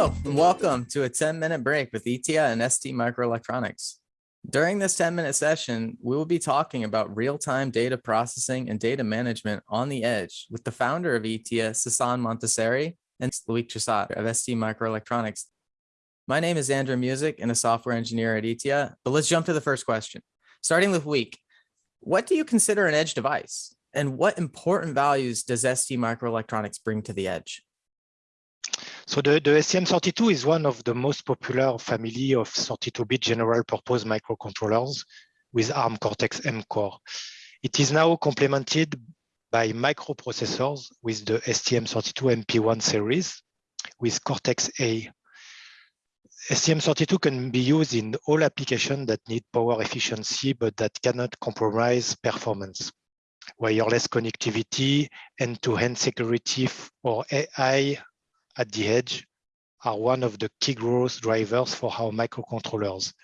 Hello, and welcome to a 10 minute break with ITTIA and ST Microelectronics. During this 10 minute session, we will be talking about real-time data processing and data management on the edge with the founder of ITTIA, Sasan Montaseri, and Loic Chassat of ST Microelectronics. My name is Andrew Music and a software engineer at ITTIA, but let's jump to the first question. Starting with Loic, what do you consider an edge device? And what important values does ST Microelectronics bring to the edge? So the, the STM32 is one of the most popular family of 32-bit general purpose microcontrollers with ARM Cortex-M core. It is now complemented by microprocessors with the STM32 MP1 series with Cortex-A. STM32 can be used in all applications that need power efficiency, but that cannot compromise performance. Wireless connectivity, end-to-end -end security, or AI at the edge are one of the key growth drivers for our microcontrollers.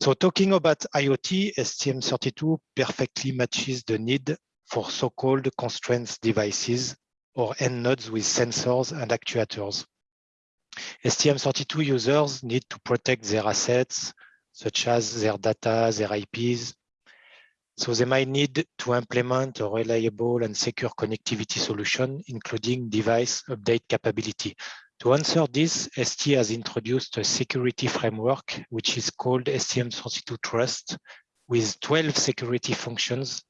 So talking about IoT, STM32 perfectly matches the need for so-called constraints devices or end nodes with sensors and actuators. STM32 users need to protect their assets, such as their data, their IPs, so they might need to implement a reliable and secure connectivity solution, including device update capability. To answer this, ST has introduced a security framework, which is called STM32 Trust, with 12 security functions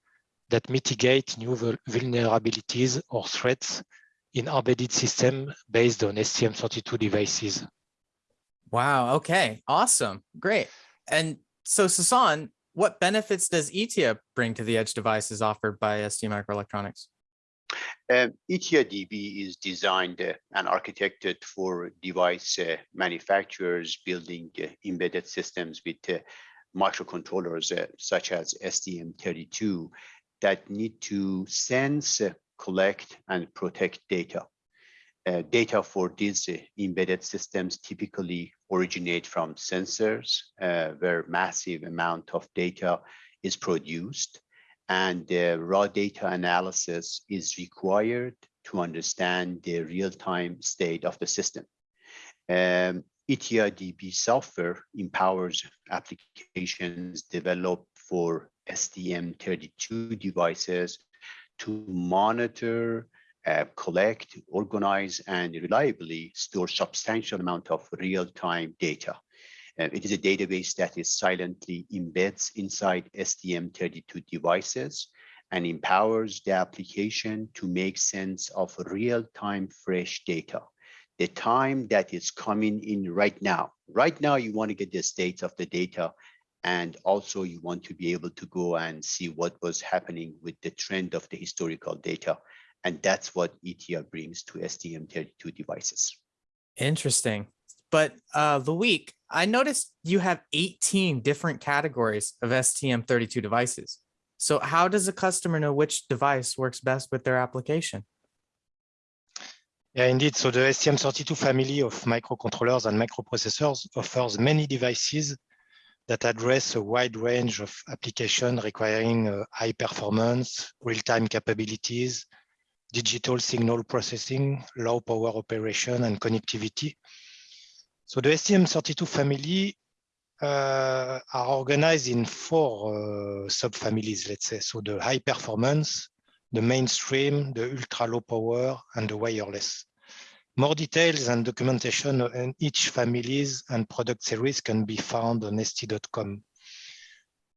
that mitigate new vulnerabilities or threats in embedded system based on STM32 devices. Wow, okay, awesome, great. And so Sasan, what benefits does ITTIA bring to the edge devices offered by ST Microelectronics? Um, ITTIA DB is designed uh, and architected for device uh, manufacturers building uh, embedded systems with uh, microcontrollers uh, such as STM32 that need to sense, uh, collect, and protect data. Data for these embedded systems typically originate from sensors uh, where massive amount of data is produced and raw data analysis is required to understand the real-time state of the system. Um, ITTIA DB software empowers applications developed for STM32 devices to monitor uh, collect, organize, and reliably store substantial amount of real-time data. Uh, it is a database that is silently embeds inside STM32 devices and empowers the application to make sense of real-time fresh data. The time that is coming in right now. Right now, you want to get the state of the data and also you want to be able to go and see what was happening with the trend of the historical data and that's what ITTIA brings to STM32 devices. Interesting. But uh, Loic, I noticed you have 18 different categories of STM32 devices. So how does a customer know which device works best with their application? Yeah, indeed. So the STM32 family of microcontrollers and microprocessors offers many devices that address a wide range of applications requiring uh, high performance, real-time capabilities, digital signal processing, low power operation, and connectivity. So the STM32 family uh, are organized in four uh, subfamilies, let's say. So the high performance, the mainstream, the ultra low power, and the wireless. More details and documentation on each families and product series can be found on st.com.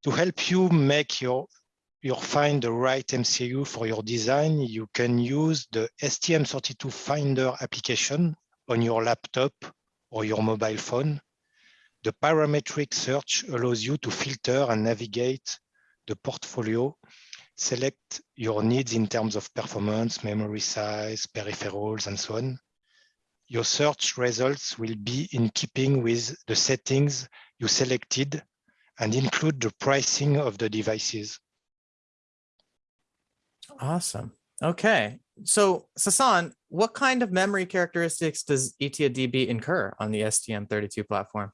To help you make your you find the right MCU for your design, you can use the STM32 Finder application on your laptop or your mobile phone. The parametric search allows you to filter and navigate the portfolio, select your needs in terms of performance, memory size, peripherals, and so on. Your search results will be in keeping with the settings you selected and include the pricing of the devices. Awesome. Okay. So Sasan, what kind of memory characteristics does ITTIA-DB incur on the STM32 platform?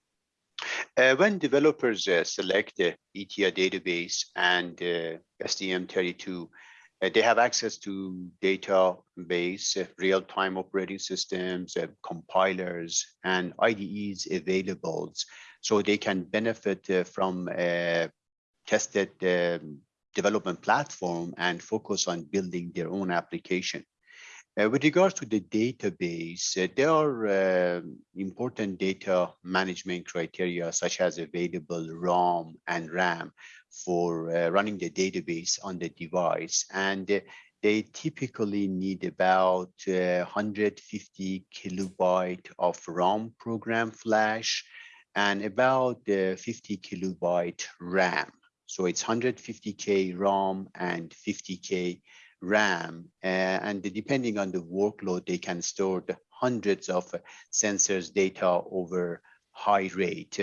Uh, when developers uh, select the ITTIA database and uh, STM32, Uh, they have access to database, uh, real-time operating systems, uh, compilers, and IDEs available, so they can benefit from tested um, development platform and focus on building their own application. Uh, with regards to the database, uh, there are uh, important data management criteria such as available ROM and RAM for uh, running the database on the device. And uh, they typically need about 150 kilobyte of ROM program flash and about 50 kilobyte RAM. So it's 150K ROM and 50K RAM, uh, and depending on the workload, they can store the hundreds of sensors data over high rate.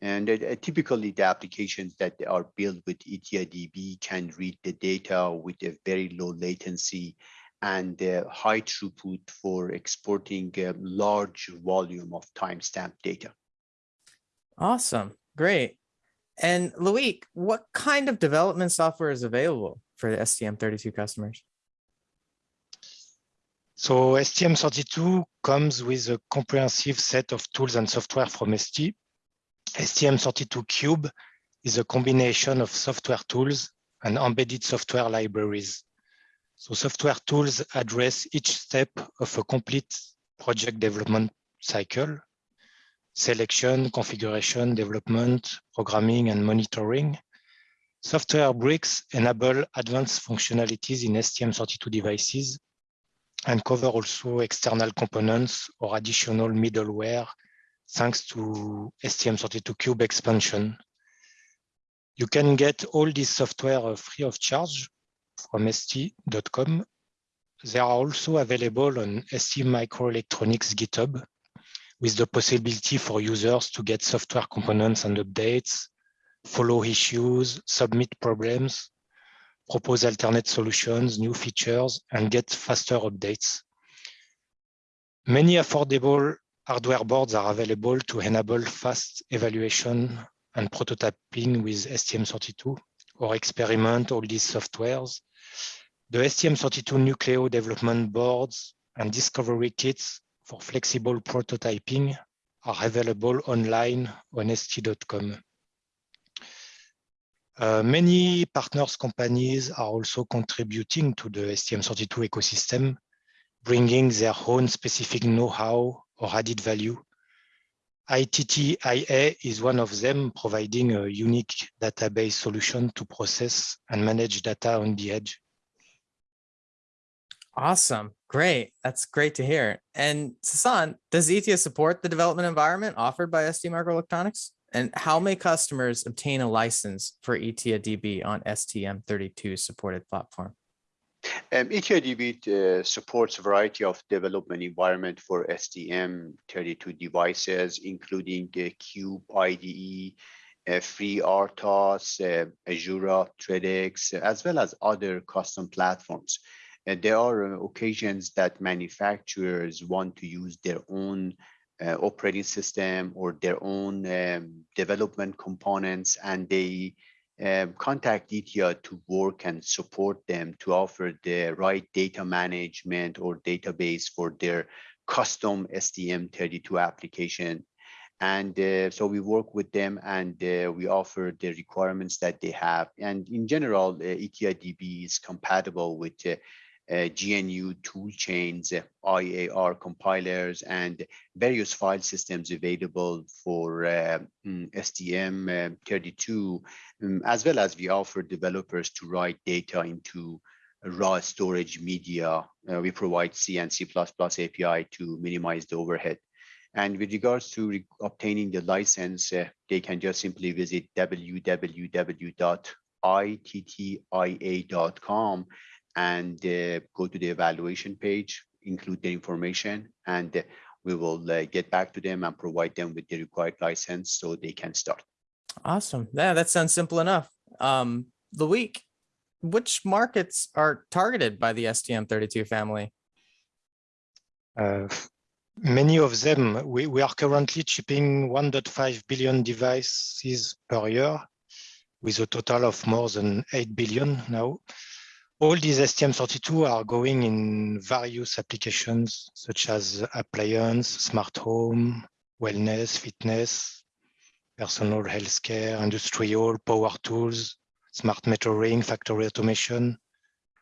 And uh, typically the applications that are built with ITTIA DB can read the data with a very low latency and uh, high throughput for exporting a large volume of timestamp data. Awesome. Great. And Loic, what kind of development software is available for the STM32 customers? So STM32 comes with a comprehensive set of tools and software from ST. STM32 Cube is a combination of software tools and embedded software libraries. So software tools address each step of a complete project development cycle, selection, configuration, development, programming, and monitoring. Software bricks enable advanced functionalities in STM32 devices and cover also external components or additional middleware thanks to STM32Cube expansion. You can get all this software uh, free of charge from st.com. They are also available on ST Microelectronics GitHub with the possibility for users to get software components and updates, follow issues, submit problems, propose alternate solutions, new features, and get faster updates. Many affordable hardware boards are available to enable fast evaluation and prototyping with STM32 or experiment all these softwares. The STM32 Nucleo development boards and discovery kits for flexible prototyping are available online on st.com. Uh, many partners companies are also contributing to the STM32 ecosystem, bringing their own specific know-how or added value. ITTIA is one of them, providing a unique database solution to process and manage data on the edge. Awesome. Great. That's great to hear. And Sasan, does ITTIA support the development environment offered by ST Microelectronics? And how may customers obtain a license for ITTIA DB on STM32 supported platform? Um, ITTIA-DB uh, supports a variety of development environment for STM32 devices, including uh, Cube IDE, uh, FreeRTOS, uh, Azura, as well as other custom platforms. And there are uh, occasions that manufacturers want to use their own uh, operating system or their own um, development components, and they um, contact ITTIA to work and support them to offer the right data management or database for their custom STM32 application. And uh, so we work with them and uh, we offer the requirements that they have. And in general, uh, ITTIA DB is compatible with uh, uh, GNU toolchains, IAR compilers, and various file systems available for uh, mm, STM32, um, as well as we offer developers to write data into raw storage media. Uh, we provide C and C++ API to minimize the overhead. And with regards to re obtaining the license, uh, they can just simply visit www.ittia.com and uh, go to the evaluation page, include the information, and uh, we will uh, get back to them and provide them with the required license so they can start. Awesome. Yeah, that sounds simple enough. Um, Loic, which markets are targeted by the STM32 family? Uh, many of them, we, we are currently shipping 1.5 billion devices per year with a total of more than 8 billion now. All these STM32 are going in various applications such as appliance, smart home, wellness, fitness, personal healthcare, industrial, power tools, smart metering, factory automation,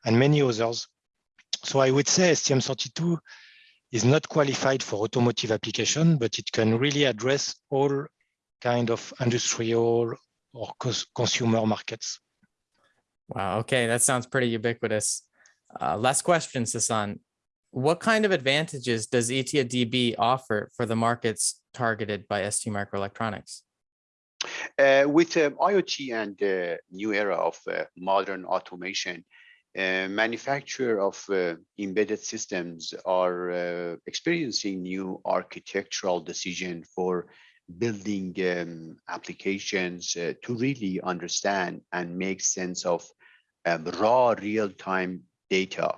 and many others. So I would say STM32 is not qualified for automotive application, but it can really address all kind of industrial or cons- consumer markets. Wow. Okay. That sounds pretty ubiquitous. Uh, last question, Sasan. What kind of advantages does E ITTIA DB offer for the markets targeted by ST Microelectronics? Uh, with um, IoT and the new era of uh, modern automation, uh, manufacturer of uh, embedded systems are uh, experiencing new architectural decision for building um, applications uh, to really understand and make sense of um, raw real-time data.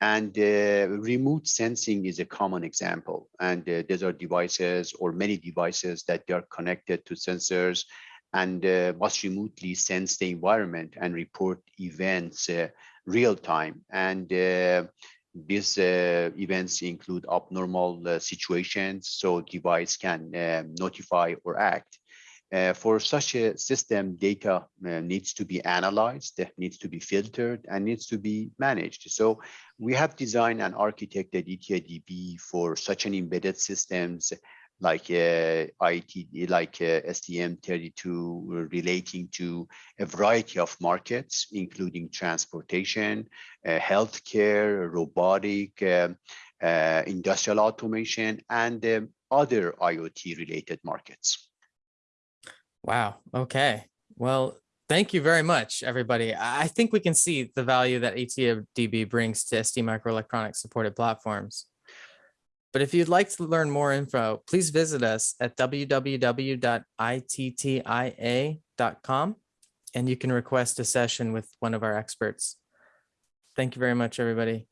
And uh, remote sensing is a common example. And uh, these are devices or many devices that are connected to sensors and uh, must remotely sense the environment and report events uh, real time. And uh, these uh, events include abnormal uh, situations, so device can um, notify or act. Uh, for such a system, data uh, needs to be analyzed, needs to be filtered, and needs to be managed. So we have designed and architected ITTIA DB for such an embedded systems like uh, IT, like uh, STM32 relating to a variety of markets, including transportation, uh, healthcare, robotic, um, uh, industrial automation, and um, other IoT related markets. Wow. Okay. Well, thank you very much, everybody. I think we can see the value that E ITTIA DB brings to ST Microelectronics supported platforms. But if you'd like to learn more info, please visit us at www.ittia.com and you can request a session with one of our experts. Thank you very much, everybody.